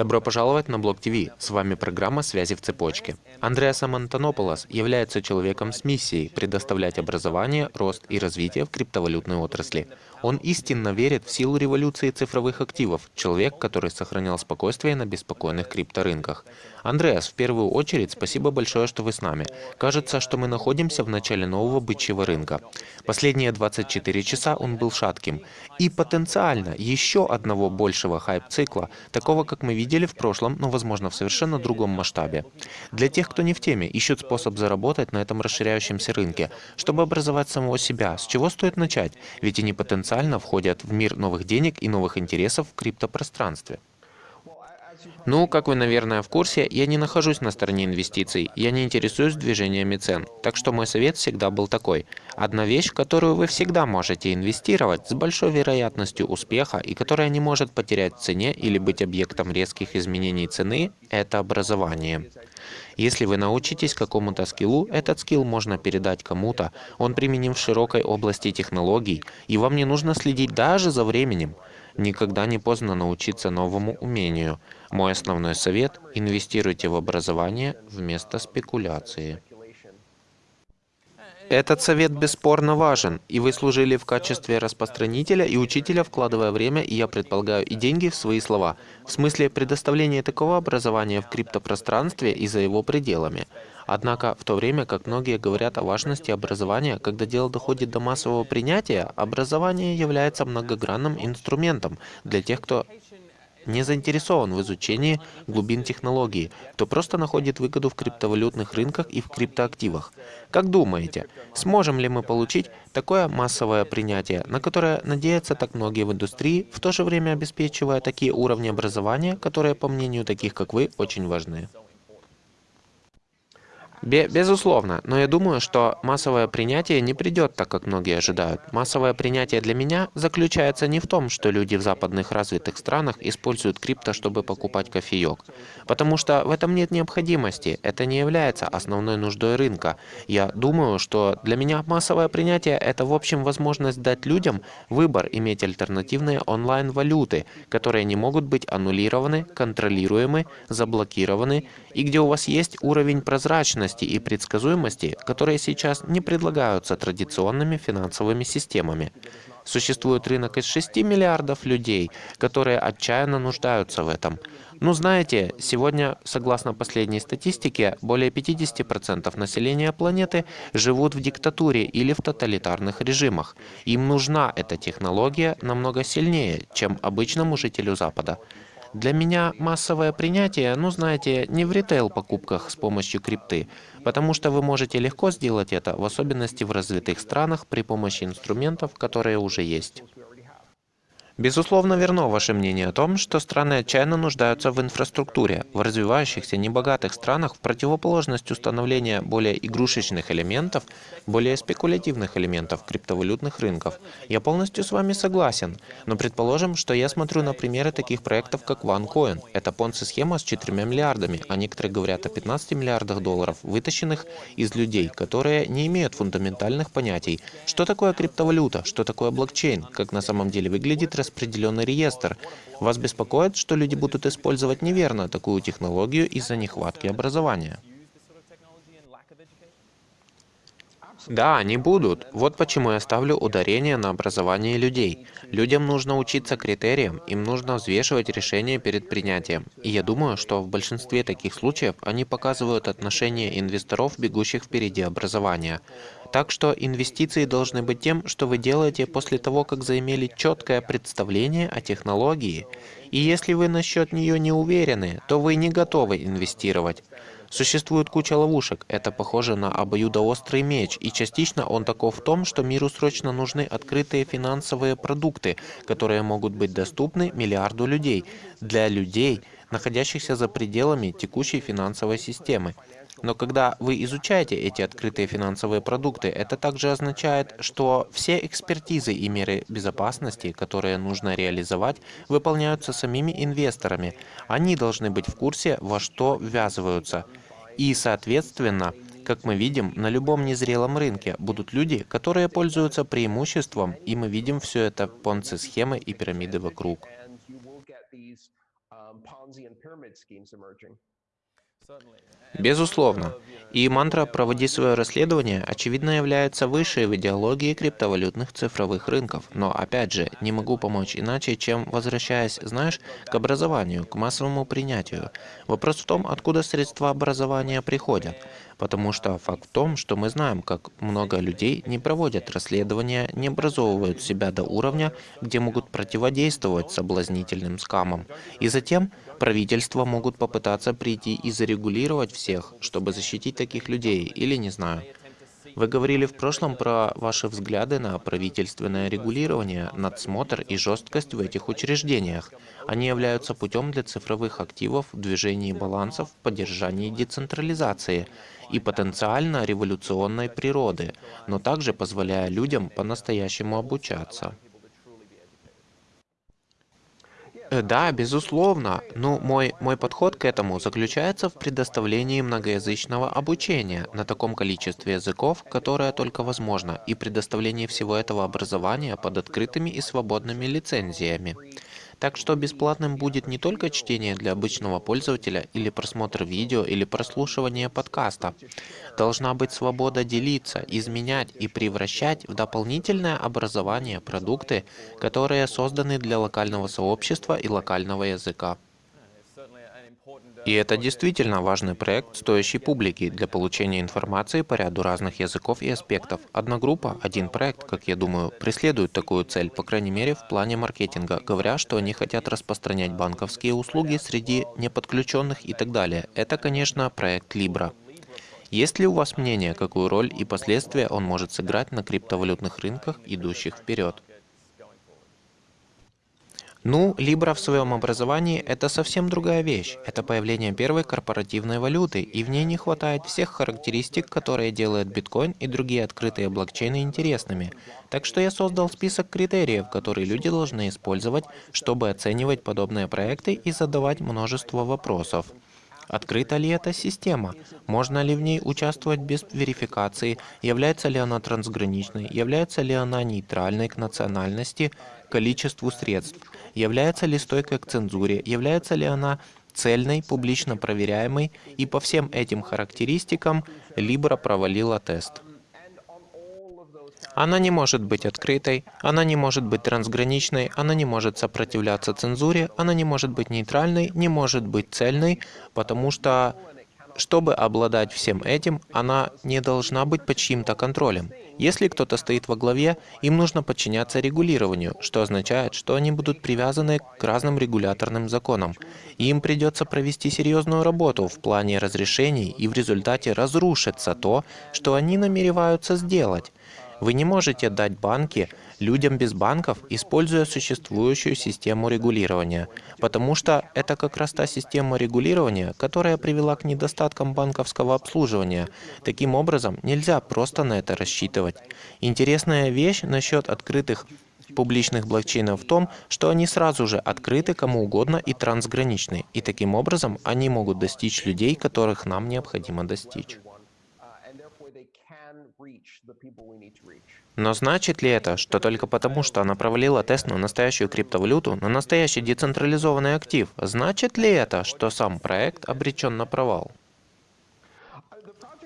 Добро пожаловать на Блок ТВ. С вами программа «Связи в цепочке». Андреас Амантонополос является человеком с миссией предоставлять образование, рост и развитие в криптовалютной отрасли. Он истинно верит в силу революции цифровых активов, человек, который сохранял спокойствие на беспокойных крипторынках. Андреас, в первую очередь, спасибо большое, что вы с нами. Кажется, что мы находимся в начале нового бычьего рынка. Последние 24 часа он был шатким. И потенциально еще одного большего хайп-цикла, такого, как мы видели в прошлом, но, возможно, в совершенно другом масштабе. Для тех, кто не в теме, ищут способ заработать на этом расширяющемся рынке, чтобы образовать самого себя. С чего стоит начать? Ведь они потенциально входят в мир новых денег и новых интересов в криптопространстве. Ну, как вы, наверное, в курсе, я не нахожусь на стороне инвестиций, я не интересуюсь движениями цен. Так что мой совет всегда был такой. Одна вещь, которую вы всегда можете инвестировать с большой вероятностью успеха и которая не может потерять в цене или быть объектом резких изменений цены, это образование. Если вы научитесь какому-то скиллу, этот скилл можно передать кому-то, он применим в широкой области технологий, и вам не нужно следить даже за временем. Никогда не поздно научиться новому умению. Мой основной совет – инвестируйте в образование вместо спекуляции. Этот совет бесспорно важен, и вы служили в качестве распространителя и учителя, вкладывая время, и я предполагаю, и деньги в свои слова, в смысле предоставления такого образования в криптопространстве и за его пределами. Однако, в то время как многие говорят о важности образования, когда дело доходит до массового принятия, образование является многогранным инструментом для тех, кто не заинтересован в изучении глубин технологии, кто просто находит выгоду в криптовалютных рынках и в криптоактивах. Как думаете, сможем ли мы получить такое массовое принятие, на которое надеются так многие в индустрии, в то же время обеспечивая такие уровни образования, которые, по мнению таких как вы, очень важны? Безусловно, но я думаю, что массовое принятие не придет так, как многие ожидают. Массовое принятие для меня заключается не в том, что люди в западных развитых странах используют крипто, чтобы покупать кофеек. Потому что в этом нет необходимости, это не является основной нуждой рынка. Я думаю, что для меня массовое принятие – это в общем возможность дать людям выбор иметь альтернативные онлайн-валюты, которые не могут быть аннулированы, контролируемы, заблокированы, и где у вас есть уровень прозрачности, стабильности и предсказуемости, которые сейчас не предлагаются традиционными финансовыми системами. Существует рынок из 6 миллиардов людей, которые отчаянно нуждаются в этом. Ну знаете, сегодня, согласно последней статистике, более 50% населения планеты живут в диктатуре или в тоталитарных режимах. Им нужна эта технология намного сильнее, чем обычному жителю Запада. Для меня массовое принятие, ну знаете, не в ритейл-покупках с помощью крипты, потому что вы можете легко сделать это, в особенности в развитых странах, при помощи инструментов, которые уже есть. Безусловно, верно ваше мнение о том, что страны отчаянно нуждаются в инфраструктуре. В развивающихся небогатых странах, в противоположность установления более игрушечных элементов, более спекулятивных элементов криптовалютных рынков. Я полностью с вами согласен. Но предположим, что я смотрю на примеры таких проектов, как OneCoin. Это понци-схема с 4 миллиардами, а некоторые говорят о 15 миллиардах долларов, вытащенных из людей, которые не имеют фундаментальных понятий. Что такое криптовалюта? Что такое блокчейн? Как на самом деле выглядит распределенный реестр. Вас беспокоит, что люди будут использовать неверно такую технологию из-за нехватки образования? Да, они будут. Вот почему я ставлю ударение на образование людей. Людям нужно учиться критериям, им нужно взвешивать решения перед принятием. И я думаю, что в большинстве таких случаев они показывают отношение инвесторов, бегущих впереди образования. Так что инвестиции должны быть тем, что вы делаете после того, как заимели четкое представление о технологии. И если вы насчет нее не уверены, то вы не готовы инвестировать. Существует куча ловушек, это похоже на обоюдоострый меч, и частично он таков в том, что миру срочно нужны открытые финансовые продукты, которые могут быть доступны миллиарду людей, для людей, находящихся за пределами текущей финансовой системы. Но когда вы изучаете эти открытые финансовые продукты, это также означает, что все экспертизы и меры безопасности, которые нужно реализовать, выполняются самими инвесторами. Они должны быть в курсе, во что ввязываются. И, соответственно, как мы видим, на любом незрелом рынке будут люди, которые пользуются преимуществом, и мы видим все это понци-схемы и пирамиды вокруг. Безусловно. И мантра «проводи свое расследование» очевидно является выше в идеологии криптовалютных цифровых рынков. Но, опять же, не могу помочь иначе, чем возвращаясь, знаешь, к образованию, к массовому принятию. Вопрос в том, откуда средства образования приходят. Потому что факт в том, что мы знаем, как много людей не проводят расследования, не образовывают себя до уровня, где могут противодействовать соблазнительным скамам. И затем правительства могут попытаться прийти и зарегулировать всех, чтобы защитить таких людей, или не знаю. Вы говорили в прошлом про ваши взгляды на правительственное регулирование, надсмотр и жесткость в этих учреждениях. Они являются путем для цифровых активов в движении балансов, в поддержании децентрализации и потенциально революционной природы, но также позволяя людям по-настоящему обучаться. Да, безусловно. Ну, мой, мой подход к этому заключается в предоставлении многоязычного обучения на таком количестве языков, которое только возможно, и предоставлении всего этого образования под открытыми и свободными лицензиями. Так что бесплатным будет не только чтение для обычного пользователя или просмотр видео или прослушивание подкаста. Должна быть свобода делиться, изменять и превращать в дополнительное образование продукты, которые созданы для локального сообщества и локального языка. И это действительно важный проект, стоящий публики для получения информации по ряду разных языков и аспектов. Одна группа, один проект, как я думаю, преследует такую цель, по крайней мере в плане маркетинга, говоря, что они хотят распространять банковские услуги среди неподключенных и так далее. Это, конечно, проект Libra. Есть ли у вас мнение, какую роль и последствия он может сыграть на криптовалютных рынках, идущих вперед? Ну, Libra в своем образовании — это совсем другая вещь. Это появление первой корпоративной валюты, и в ней не хватает всех характеристик, которые делают биткоин и другие открытые блокчейны интересными. Так что я создал список критериев, которые люди должны использовать, чтобы оценивать подобные проекты и задавать множество вопросов. Открыта ли эта система? Можно ли в ней участвовать без верификации? Является ли она трансграничной? Является ли она нейтральной к национальности, количеству средств? Является ли стойкой к цензуре? Является ли она цельной, публично проверяемой? И по всем этим характеристикам Libra провалила тест. Она не может быть открытой, она не может быть трансграничной, она не может сопротивляться цензуре, она не может быть нейтральной, не может быть цельной, потому что чтобы обладать всем этим, она не должна быть под чьим-то контролем. Если кто-то стоит во главе, им нужно подчиняться регулированию, что означает, что они будут привязаны к разным регуляторным законам. Им придется провести серьезную работу в плане разрешений, и в результате разрушится то, что они намереваются сделать. Вы не можете дать банки людям без банков, используя существующую систему регулирования, потому что это как раз та система регулирования, которая привела к недостаткам банковского обслуживания. Таким образом, нельзя просто на это рассчитывать. Интересная вещь насчет открытых публичных блокчейнов в том, что они сразу же открыты кому угодно и трансграничны, и таким образом они могут достичь людей, которых нам необходимо достичь. Но значит ли это, что только потому, что она провалила тест на настоящую криптовалюту, на настоящий децентрализованный актив, значит ли это, что сам проект обречен на провал?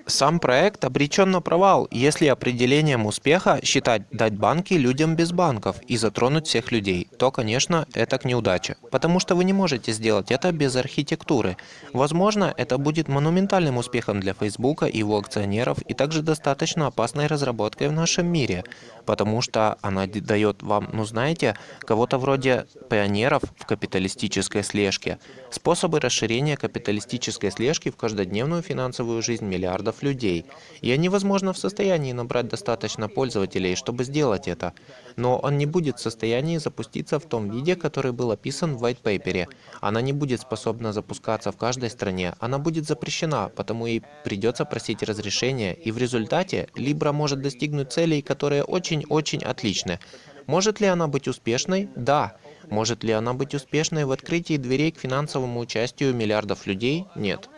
Сам проект обречен на провал, если определением успеха считать дать банки людям без банков и затронуть всех людей, то, конечно, это к неудаче. Потому что вы не можете сделать это без архитектуры. Возможно, это будет монументальным успехом для Фейсбука и его акционеров и также достаточно опасной разработкой в нашем мире потому что она дает вам, ну знаете, кого-то вроде пионеров в капиталистической слежке. Способы расширения капиталистической слежки в каждодневную финансовую жизнь миллиардов людей. И они, возможно, в состоянии набрать достаточно пользователей, чтобы сделать это но он не будет в состоянии запуститься в том виде, который был описан в white paper. Она не будет способна запускаться в каждой стране, она будет запрещена, потому и придется просить разрешения, и в результате Libra может достигнуть целей, которые очень-очень отличны. Может ли она быть успешной? Да. Может ли она быть успешной в открытии дверей к финансовому участию миллиардов людей? Нет.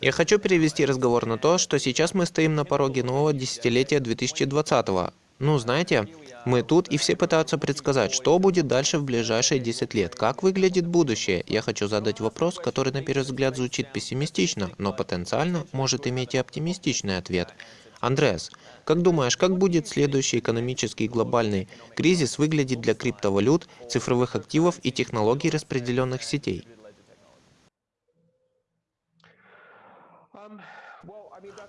Я хочу перевести разговор на то, что сейчас мы стоим на пороге нового десятилетия 2020 -го. Ну, знаете, мы тут, и все пытаются предсказать, что будет дальше в ближайшие 10 лет, как выглядит будущее. Я хочу задать вопрос, который на первый взгляд звучит пессимистично, но потенциально может иметь и оптимистичный ответ. Андреас, как думаешь, как будет следующий экономический глобальный кризис выглядеть для криптовалют, цифровых активов и технологий распределенных сетей?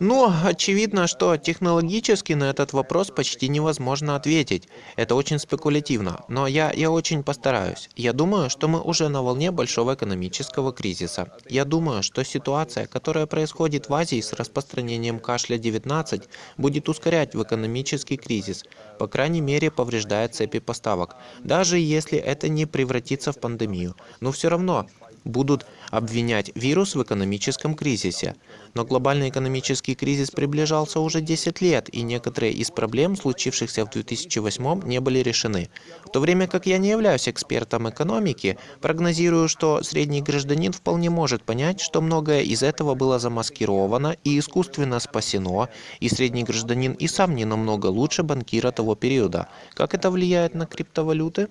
Ну, очевидно, что технологически на этот вопрос почти невозможно ответить. Это очень спекулятивно, но я, я очень постараюсь. Я думаю, что мы уже на волне большого экономического кризиса. Я думаю, что ситуация, которая происходит в Азии с распространением кашля-19, будет ускорять в экономический кризис. По крайней мере, повреждает цепи поставок. Даже если это не превратится в пандемию. Но все равно, будут обвинять вирус в экономическом кризисе. Но глобальный экономический кризис приближался уже 10 лет, и некоторые из проблем, случившихся в 2008, не были решены. В то время как я не являюсь экспертом экономики, прогнозирую, что средний гражданин вполне может понять, что многое из этого было замаскировано и искусственно спасено, и средний гражданин и сам не намного лучше банкира того периода. Как это влияет на криптовалюты?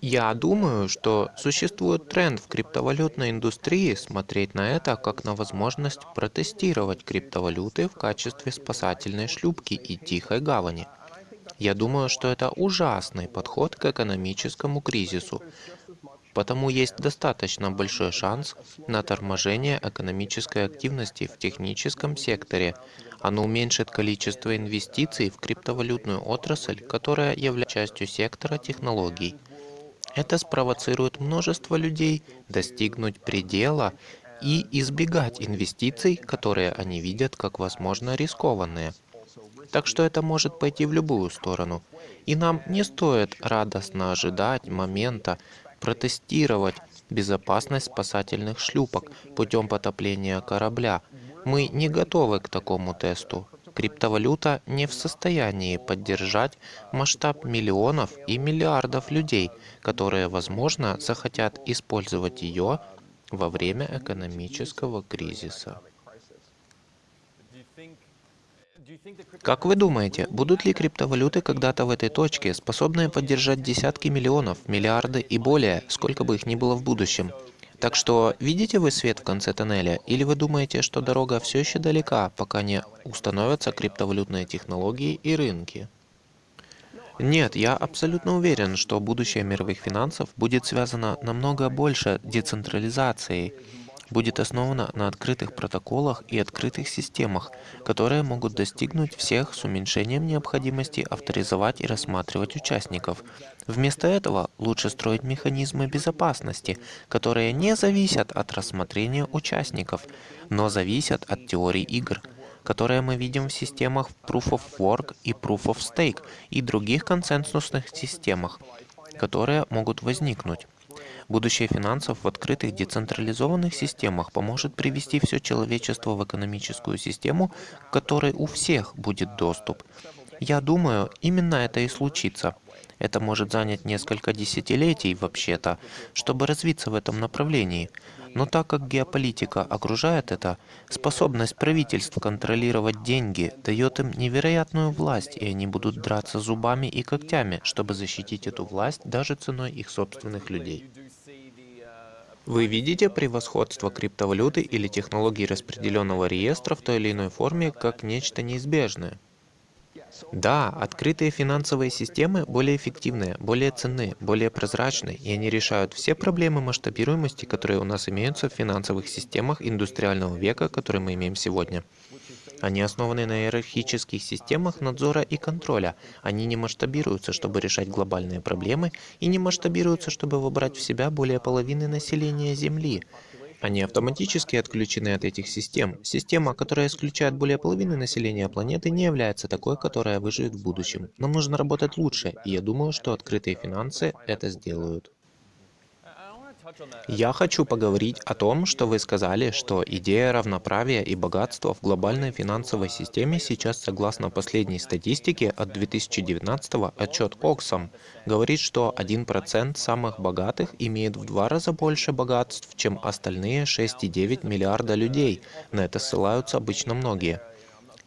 Я думаю, что существует тренд в криптовалютной индустрии смотреть на это как на возможность протестировать криптовалюты в качестве спасательной шлюпки и тихой гавани. Я думаю, что это ужасный подход к экономическому кризису, потому есть достаточно большой шанс на торможение экономической активности в техническом секторе, оно уменьшит количество инвестиций в криптовалютную отрасль, которая является частью сектора технологий. Это спровоцирует множество людей достигнуть предела и избегать инвестиций, которые они видят как возможно рискованные. Так что это может пойти в любую сторону. И нам не стоит радостно ожидать момента протестировать безопасность спасательных шлюпок путем потопления корабля, мы не готовы к такому тесту. Криптовалюта не в состоянии поддержать масштаб миллионов и миллиардов людей, которые, возможно, захотят использовать ее во время экономического кризиса. Как вы думаете, будут ли криптовалюты когда-то в этой точке, способные поддержать десятки миллионов, миллиарды и более, сколько бы их ни было в будущем? Так что, видите вы свет в конце тоннеля, или вы думаете, что дорога все еще далека, пока не установятся криптовалютные технологии и рынки? Нет, я абсолютно уверен, что будущее мировых финансов будет связано намного больше децентрализацией, будет основана на открытых протоколах и открытых системах, которые могут достигнуть всех с уменьшением необходимости авторизовать и рассматривать участников. Вместо этого лучше строить механизмы безопасности, которые не зависят от рассмотрения участников, но зависят от теорий игр которые мы видим в системах Proof of Work и Proof of Stake и других консенсусных системах, которые могут возникнуть. Будущее финансов в открытых децентрализованных системах поможет привести все человечество в экономическую систему, к которой у всех будет доступ. Я думаю, именно это и случится. Это может занять несколько десятилетий, вообще-то, чтобы развиться в этом направлении. Но так как геополитика окружает это, способность правительств контролировать деньги дает им невероятную власть, и они будут драться зубами и когтями, чтобы защитить эту власть даже ценой их собственных людей. Вы видите превосходство криптовалюты или технологий распределенного реестра в той или иной форме как нечто неизбежное? Да, открытые финансовые системы более эффективные, более ценны, более прозрачны, и они решают все проблемы масштабируемости, которые у нас имеются в финансовых системах индустриального века, которые мы имеем сегодня. Они основаны на иерархических системах надзора и контроля. Они не масштабируются, чтобы решать глобальные проблемы, и не масштабируются, чтобы вобрать в себя более половины населения Земли. Они автоматически отключены от этих систем. Система, которая исключает более половины населения планеты, не является такой, которая выживет в будущем. Нам нужно работать лучше, и я думаю, что открытые финансы это сделают. Я хочу поговорить о том, что вы сказали, что идея равноправия и богатства в глобальной финансовой системе сейчас, согласно последней статистике от 2019 отчет Оксам, говорит, что 1% самых богатых имеет в два раза больше богатств, чем остальные 6,9 миллиарда людей. На это ссылаются обычно многие.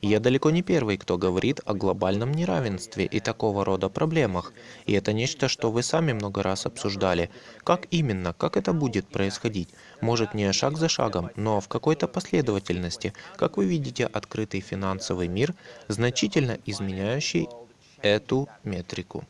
Я далеко не первый, кто говорит о глобальном неравенстве и такого рода проблемах, и это нечто, что вы сами много раз обсуждали. Как именно, как это будет происходить? Может не шаг за шагом, но в какой-то последовательности, как вы видите открытый финансовый мир, значительно изменяющий эту метрику.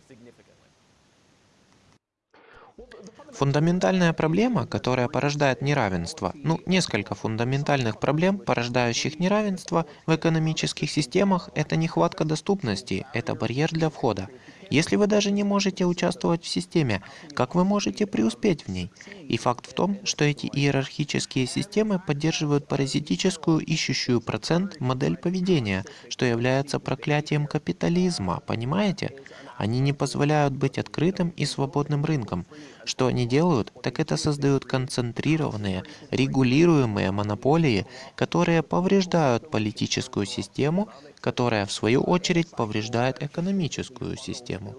Фундаментальная проблема, которая порождает неравенство, ну, несколько фундаментальных проблем, порождающих неравенство в экономических системах, это нехватка доступности, это барьер для входа. Если вы даже не можете участвовать в системе, как вы можете преуспеть в ней? И факт в том, что эти иерархические системы поддерживают паразитическую, ищущую процент модель поведения, что является проклятием капитализма, понимаете? Они не позволяют быть открытым и свободным рынком. Что они делают, так это создают концентрированные, регулируемые монополии, которые повреждают политическую систему, которая в свою очередь повреждает экономическую систему.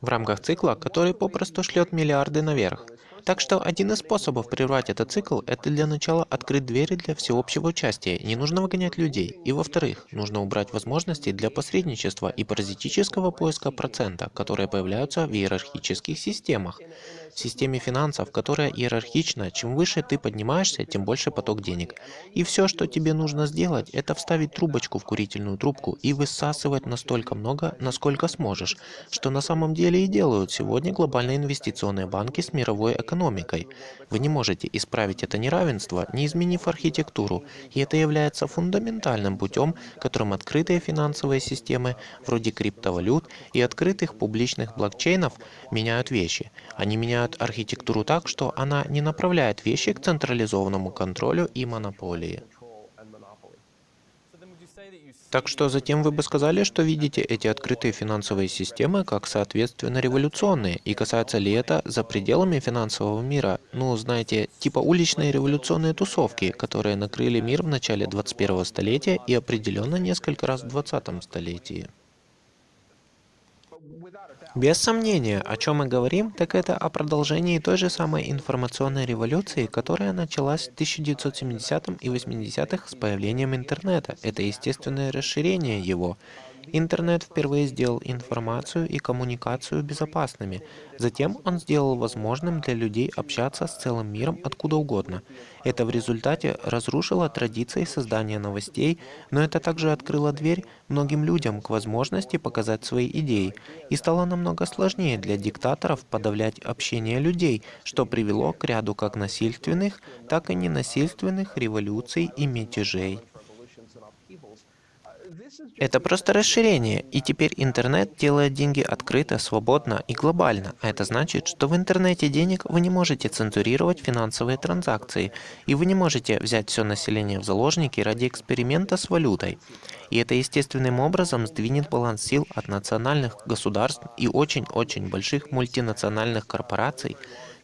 В рамках цикла, который попросту шлет миллиарды наверх. Так что один из способов прервать этот цикл – это для начала открыть двери для всеобщего участия, не нужно выгонять людей. И во-вторых, нужно убрать возможности для посредничества и паразитического поиска процента, которые появляются в иерархических системах. В системе финансов, которая иерархична, чем выше ты поднимаешься, тем больше поток денег. И все, что тебе нужно сделать, это вставить трубочку в курительную трубку и высасывать настолько много, насколько сможешь, что на самом деле и делают сегодня глобальные инвестиционные банки с мировой экономикой экономикой. Вы не можете исправить это неравенство, не изменив архитектуру, и это является фундаментальным путем, которым открытые финансовые системы, вроде криптовалют и открытых публичных блокчейнов, меняют вещи. Они меняют архитектуру так, что она не направляет вещи к централизованному контролю и монополии. Так что затем вы бы сказали, что видите эти открытые финансовые системы как соответственно революционные, и касается ли это за пределами финансового мира, ну, знаете, типа уличные революционные тусовки, которые накрыли мир в начале 21 столетия и определенно несколько раз в 20 столетии. Без сомнения, о чем мы говорим, так это о продолжении той же самой информационной революции, которая началась в 1970 и 80-х с появлением интернета. Это естественное расширение его. Интернет впервые сделал информацию и коммуникацию безопасными. Затем он сделал возможным для людей общаться с целым миром откуда угодно. Это в результате разрушило традиции создания новостей, но это также открыло дверь многим людям к возможности показать свои идеи, и стало намного сложнее для диктаторов подавлять общение людей, что привело к ряду как насильственных, так и ненасильственных революций и мятежей. Это просто расширение, и теперь интернет делает деньги открыто, свободно и глобально. А это значит, что в интернете денег вы не можете цензурировать финансовые транзакции, и вы не можете взять все население в заложники ради эксперимента с валютой. И это естественным образом сдвинет баланс сил от национальных государств и очень-очень больших мультинациональных корпораций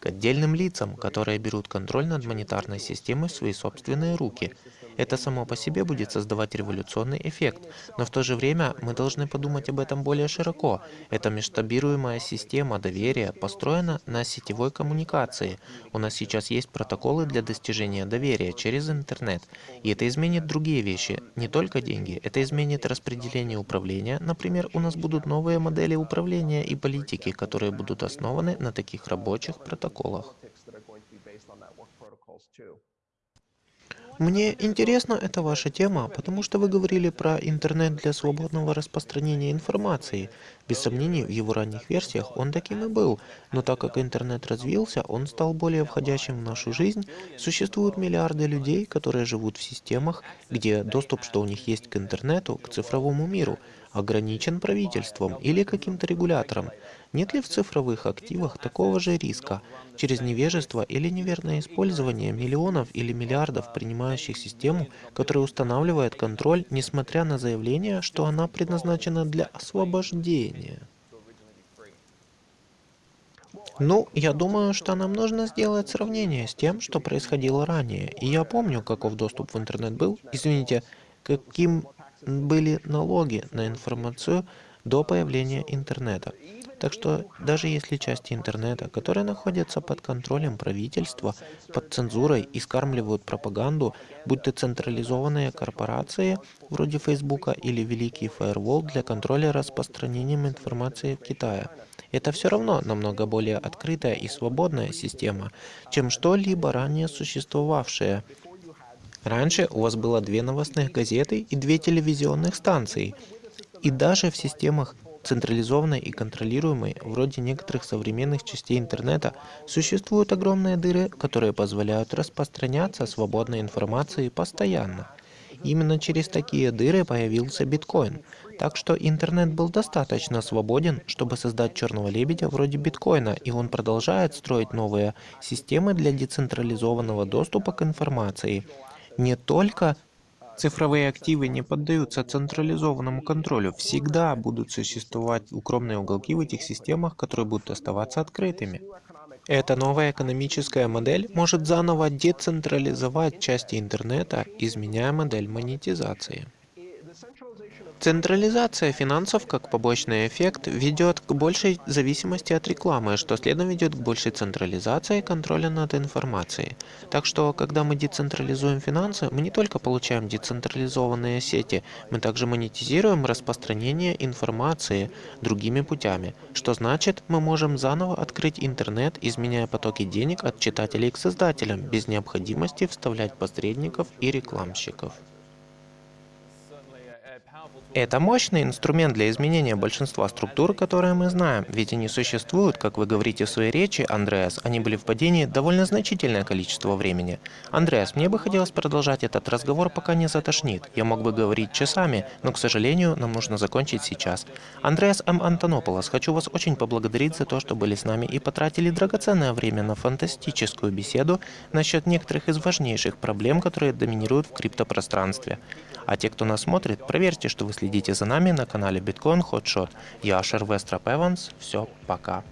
к отдельным лицам, которые берут контроль над монетарной системой в свои собственные руки. Это само по себе будет создавать революционный эффект, но в то же время мы должны подумать об этом более широко. Эта масштабируемая система доверия построена на сетевой коммуникации. У нас сейчас есть протоколы для достижения доверия через интернет, и это изменит другие вещи, не только деньги, это изменит распределение управления. Например, у нас будут новые модели управления и политики, которые будут основаны на таких рабочих протоколах. Мне интересна эта ваша тема, потому что вы говорили про интернет для свободного распространения информации. Без сомнений, в его ранних версиях он таким и был, но так как интернет развился, он стал более входящим в нашу жизнь. Существуют миллиарды людей, которые живут в системах, где доступ, что у них есть к интернету, к цифровому миру, ограничен правительством или каким-то регулятором. Нет ли в цифровых активах такого же риска через невежество или неверное использование миллионов или миллиардов принимающих систему, которая устанавливает контроль, несмотря на заявление, что она предназначена для освобождения? Ну, я думаю, что нам нужно сделать сравнение с тем, что происходило ранее. И я помню, каков доступ в интернет был. Извините, каким были налоги на информацию до появления интернета. Так что даже если части интернета, которые находятся под контролем правительства, под цензурой и скармливают пропаганду, будь то централизованные корпорации вроде Фейсбука или Великий Фаервол для контроля распространением информации в Китае, это все равно намного более открытая и свободная система, чем что-либо ранее существовавшее. Раньше у вас было две новостных газеты и две телевизионных станции. И даже в системах централизованной и контролируемой, вроде некоторых современных частей интернета, существуют огромные дыры, которые позволяют распространяться свободной информации постоянно. Именно через такие дыры появился биткоин. Так что интернет был достаточно свободен, чтобы создать черного лебедя вроде биткоина, и он продолжает строить новые системы для децентрализованного доступа к информации. Не только Цифровые активы не поддаются централизованному контролю. Всегда будут существовать укромные уголки в этих системах, которые будут оставаться открытыми. Эта новая экономическая модель может заново децентрализовать части интернета, изменяя модель монетизации. Централизация финансов как побочный эффект ведет к большей зависимости от рекламы, что следом ведет к большей централизации контроля над информацией. Так что, когда мы децентрализуем финансы, мы не только получаем децентрализованные сети, мы также монетизируем распространение информации другими путями, что значит, мы можем заново открыть интернет, изменяя потоки денег от читателей к создателям, без необходимости вставлять посредников и рекламщиков. Это мощный инструмент для изменения большинства структур, которые мы знаем, ведь они существуют, как вы говорите в своей речи, Андреас, они были в падении довольно значительное количество времени. Андреас, мне бы хотелось продолжать этот разговор, пока не затошнит. Я мог бы говорить часами, но, к сожалению, нам нужно закончить сейчас. Андреас М. Антонополос, хочу вас очень поблагодарить за то, что были с нами и потратили драгоценное время на фантастическую беседу насчет некоторых из важнейших проблем, которые доминируют в криптопространстве. А те, кто нас смотрит, проверьте, что вы следите за нами на канале Bitcoin Hotshot. Я Ашер Вестроп Эванс. Все, пока.